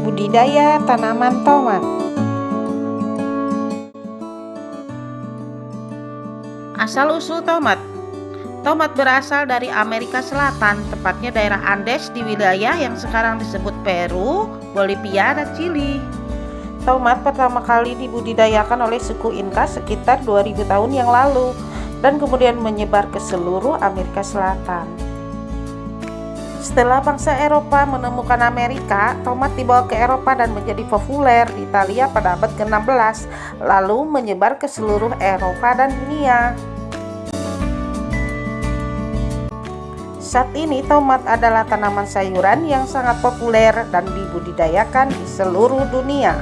Budidaya tanaman tomat Asal-usul tomat Tomat berasal dari Amerika Selatan, tepatnya daerah Andes di wilayah yang sekarang disebut Peru, Bolivia, dan Chili. Tomat pertama kali dibudidayakan oleh suku Inca sekitar 2000 tahun yang lalu dan kemudian menyebar ke seluruh Amerika Selatan. Setelah bangsa Eropa menemukan Amerika, tomat dibawa ke Eropa dan menjadi populer di Italia pada abad ke-16, lalu menyebar ke seluruh Eropa dan dunia. Saat ini tomat adalah tanaman sayuran yang sangat populer dan dibudidayakan di seluruh dunia.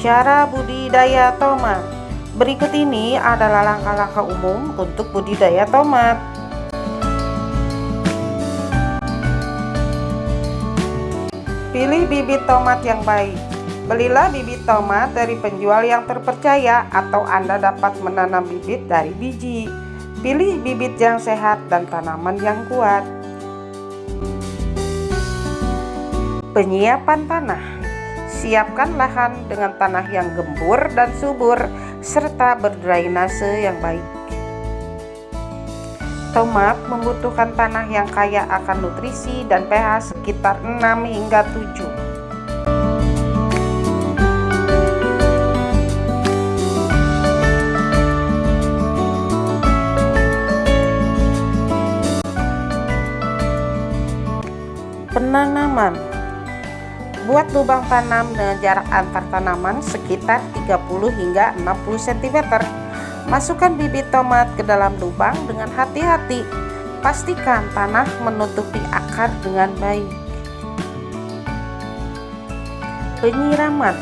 Cara budidaya tomat Berikut ini adalah langkah-langkah umum untuk budidaya tomat. Pilih bibit tomat yang baik. Belilah bibit tomat dari penjual yang terpercaya atau Anda dapat menanam bibit dari biji. Pilih bibit yang sehat dan tanaman yang kuat. Penyiapan tanah Siapkan lahan dengan tanah yang gembur dan subur serta berdrainase yang baik. Tomat membutuhkan tanah yang kaya akan nutrisi dan pH sekitar 6 hingga 7. Buat lubang tanam dengan jarak antar tanaman sekitar 30 hingga 60 cm. Masukkan bibit tomat ke dalam lubang dengan hati-hati. Pastikan tanah menutupi akar dengan baik. Penyiraman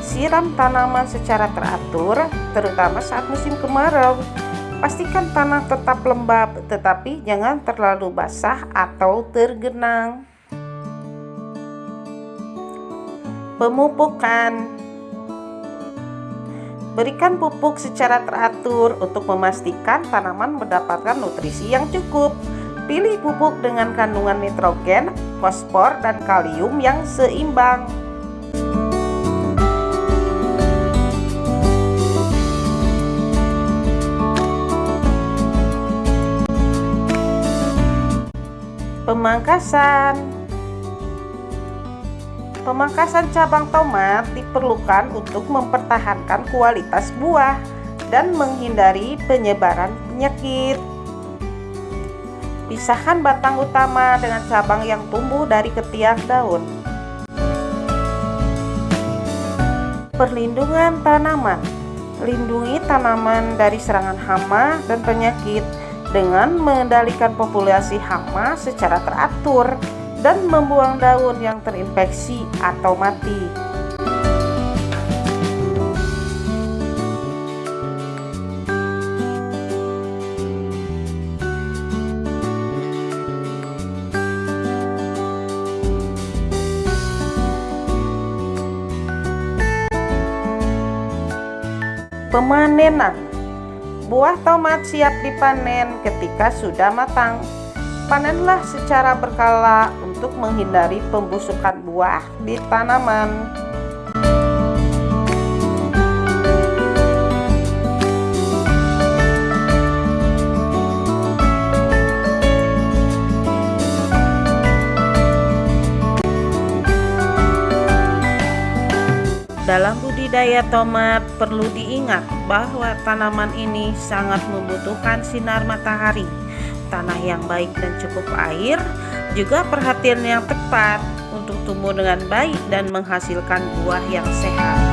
Siram tanaman secara teratur, terutama saat musim kemarau. Pastikan tanah tetap lembab, tetapi jangan terlalu basah atau tergenang. Pemupukan Berikan pupuk secara teratur untuk memastikan tanaman mendapatkan nutrisi yang cukup. Pilih pupuk dengan kandungan nitrogen, fosfor, dan kalium yang seimbang. Pemangkasan Pemangkasan cabang tomat diperlukan untuk mempertahankan kualitas buah dan menghindari penyebaran penyakit. Pisahkan batang utama dengan cabang yang tumbuh dari ketiak daun. Perlindungan tanaman Lindungi tanaman dari serangan hama dan penyakit dengan mengendalikan populasi hama secara teratur dan membuang daun yang terinfeksi atau mati. Pemanenan Buah tomat siap dipanen ketika sudah matang. Panenlah secara berkala untuk menghindari pembusukan buah di tanaman. Dalam budidaya tomat perlu diingat bahwa tanaman ini sangat membutuhkan sinar matahari, tanah yang baik dan cukup air, juga perhatian yang tepat untuk tumbuh dengan baik dan menghasilkan buah yang sehat.